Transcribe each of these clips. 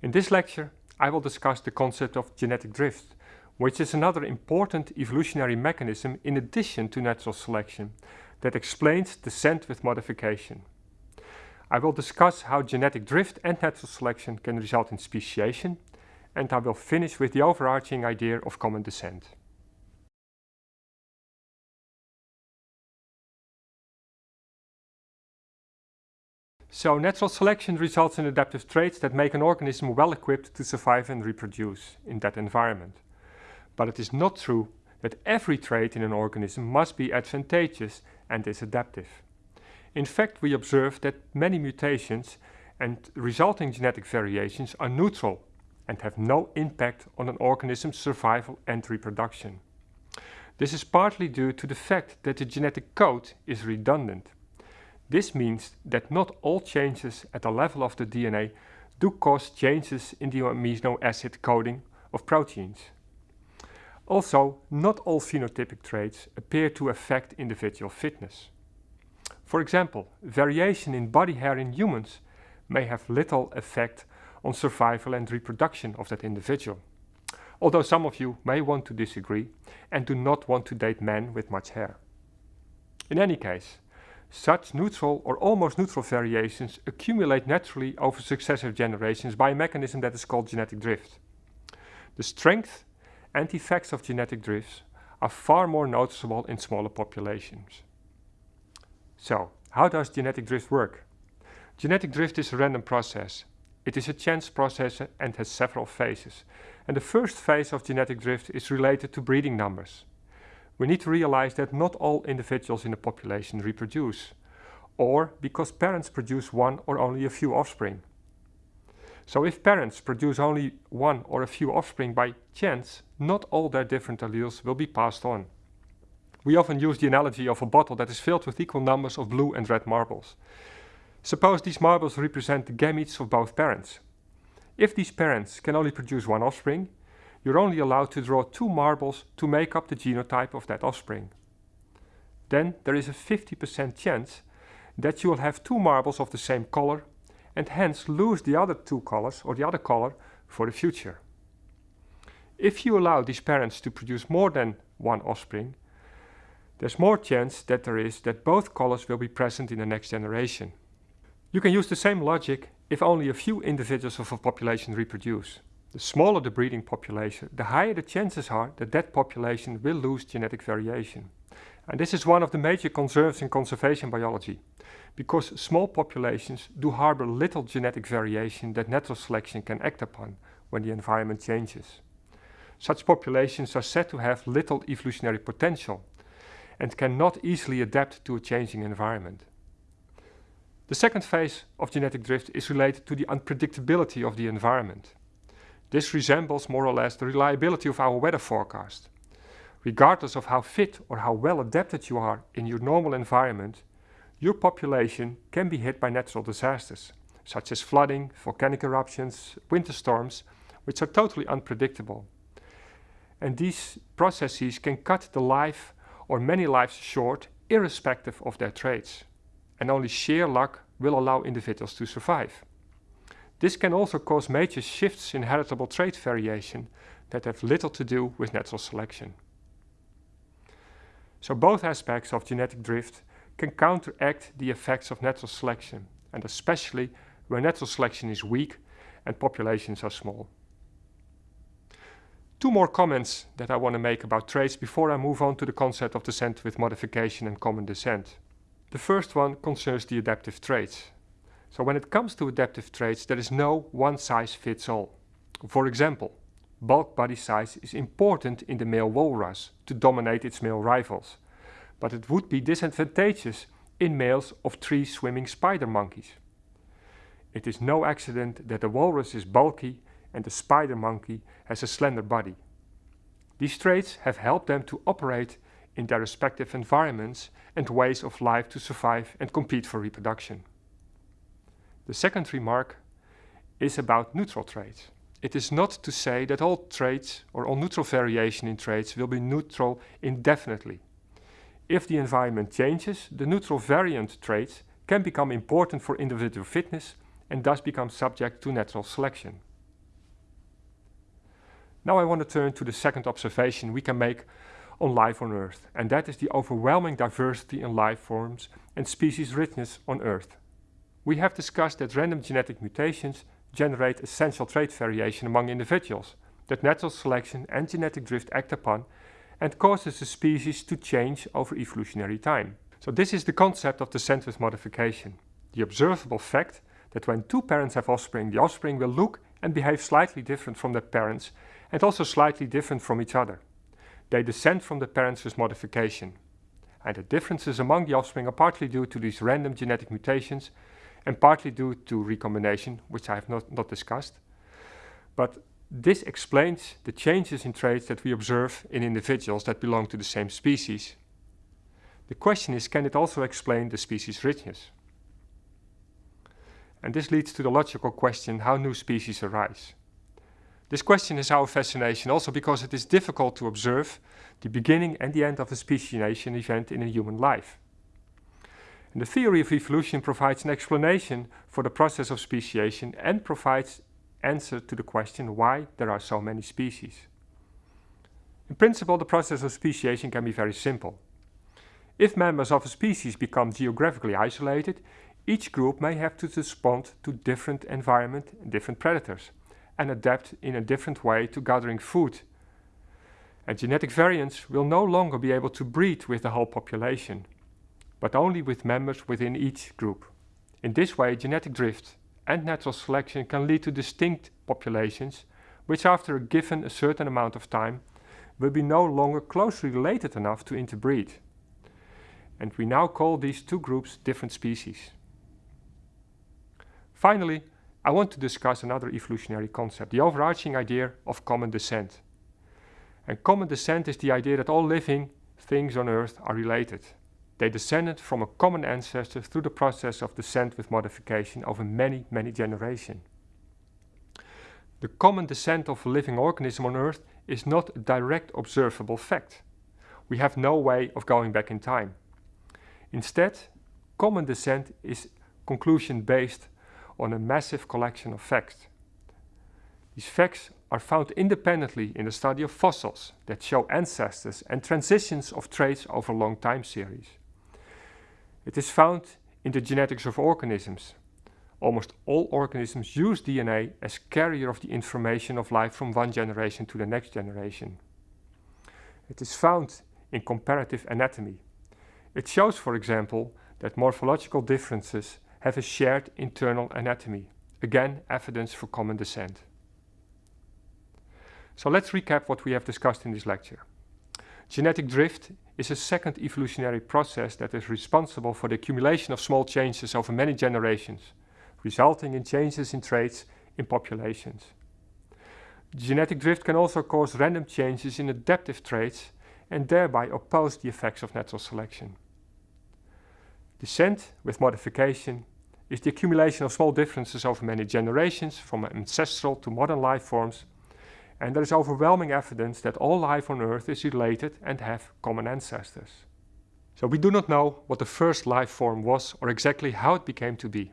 In this lecture, I will discuss the concept of genetic drift, which is another important evolutionary mechanism in addition to natural selection that explains descent with modification. I will discuss how genetic drift and natural selection can result in speciation, and I will finish with the overarching idea of common descent. So natural selection results in adaptive traits that make an organism well equipped to survive and reproduce in that environment. But it is not true that every trait in an organism must be advantageous and is adaptive. In fact, we observe that many mutations and resulting genetic variations are neutral and have no impact on an organism's survival and reproduction. This is partly due to the fact that the genetic code is redundant this means that not all changes at the level of the DNA do cause changes in the amino acid coding of proteins. Also, not all phenotypic traits appear to affect individual fitness. For example, variation in body hair in humans may have little effect on survival and reproduction of that individual. Although some of you may want to disagree and do not want to date men with much hair. In any case, such neutral or almost neutral variations accumulate naturally over successive generations by a mechanism that is called genetic drift. The strength and effects of genetic drifts are far more noticeable in smaller populations. So, how does genetic drift work? Genetic drift is a random process. It is a chance process and has several phases. And the first phase of genetic drift is related to breeding numbers we need to realize that not all individuals in the population reproduce, or because parents produce one or only a few offspring. So if parents produce only one or a few offspring by chance, not all their different alleles will be passed on. We often use the analogy of a bottle that is filled with equal numbers of blue and red marbles. Suppose these marbles represent the gametes of both parents. If these parents can only produce one offspring, you're only allowed to draw two marbles to make up the genotype of that offspring. Then there is a 50% chance that you will have two marbles of the same color and hence lose the other two colors or the other color for the future. If you allow these parents to produce more than one offspring, there's more chance that there is that both colors will be present in the next generation. You can use the same logic if only a few individuals of a population reproduce. The smaller the breeding population, the higher the chances are that that population will lose genetic variation. And this is one of the major concerns in conservation biology, because small populations do harbor little genetic variation that natural selection can act upon when the environment changes. Such populations are said to have little evolutionary potential and cannot easily adapt to a changing environment. The second phase of genetic drift is related to the unpredictability of the environment. This resembles more or less the reliability of our weather forecast. Regardless of how fit or how well adapted you are in your normal environment, your population can be hit by natural disasters, such as flooding, volcanic eruptions, winter storms, which are totally unpredictable. And these processes can cut the life or many lives short, irrespective of their traits. And only sheer luck will allow individuals to survive. This can also cause major shifts in heritable trait variation that have little to do with natural selection. So both aspects of genetic drift can counteract the effects of natural selection, and especially where natural selection is weak and populations are small. Two more comments that I want to make about traits before I move on to the concept of descent with modification and common descent. The first one concerns the adaptive traits. So when it comes to adaptive traits, there is no one size fits all. For example, bulk body size is important in the male walrus to dominate its male rivals, but it would be disadvantageous in males of tree swimming spider monkeys. It is no accident that the walrus is bulky and the spider monkey has a slender body. These traits have helped them to operate in their respective environments and ways of life to survive and compete for reproduction. The second remark is about neutral traits. It is not to say that all traits or all neutral variation in traits will be neutral indefinitely. If the environment changes, the neutral variant traits can become important for individual fitness and thus become subject to natural selection. Now I want to turn to the second observation we can make on life on Earth, and that is the overwhelming diversity in life forms and species richness on Earth. We have discussed that random genetic mutations generate essential trait variation among individuals, that natural selection and genetic drift act upon and causes the species to change over evolutionary time. So this is the concept of descent with modification, the observable fact that when two parents have offspring, the offspring will look and behave slightly different from their parents and also slightly different from each other. They descend from the parents with modification. And the differences among the offspring are partly due to these random genetic mutations and partly due to recombination, which I have not, not discussed. But this explains the changes in traits that we observe in individuals that belong to the same species. The question is, can it also explain the species richness? And this leads to the logical question, how new species arise? This question is our fascination also because it is difficult to observe the beginning and the end of a speciation event in a human life. The theory of evolution provides an explanation for the process of speciation and provides answer to the question why there are so many species. In principle, the process of speciation can be very simple. If members of a species become geographically isolated, each group may have to respond to different environment and different predators and adapt in a different way to gathering food. And genetic variants will no longer be able to breed with the whole population, but only with members within each group. In this way, genetic drift and natural selection can lead to distinct populations, which after a given a certain amount of time will be no longer closely related enough to interbreed. And we now call these two groups different species. Finally, I want to discuss another evolutionary concept, the overarching idea of common descent. And common descent is the idea that all living things on Earth are related. They descended from a common ancestor through the process of descent with modification over many, many generations. The common descent of a living organism on Earth is not a direct observable fact. We have no way of going back in time. Instead, common descent is conclusion based on a massive collection of facts. These facts are found independently in the study of fossils that show ancestors and transitions of traits over long time series. It is found in the genetics of organisms. Almost all organisms use DNA as carrier of the information of life from one generation to the next generation. It is found in comparative anatomy. It shows, for example, that morphological differences have a shared internal anatomy. Again, evidence for common descent. So let's recap what we have discussed in this lecture. Genetic drift is a second evolutionary process that is responsible for the accumulation of small changes over many generations, resulting in changes in traits in populations. Genetic drift can also cause random changes in adaptive traits and thereby oppose the effects of natural selection. Descent with modification is the accumulation of small differences over many generations from ancestral to modern life forms and there is overwhelming evidence that all life on Earth is related and have common ancestors. So we do not know what the first life form was or exactly how it became to be.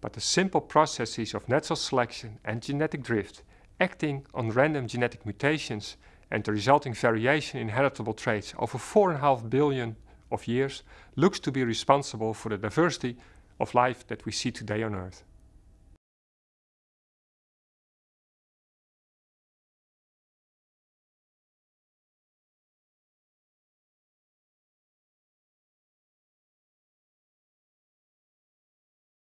But the simple processes of natural selection and genetic drift acting on random genetic mutations and the resulting variation in heritable traits over 4.5 billion of years looks to be responsible for the diversity of life that we see today on Earth.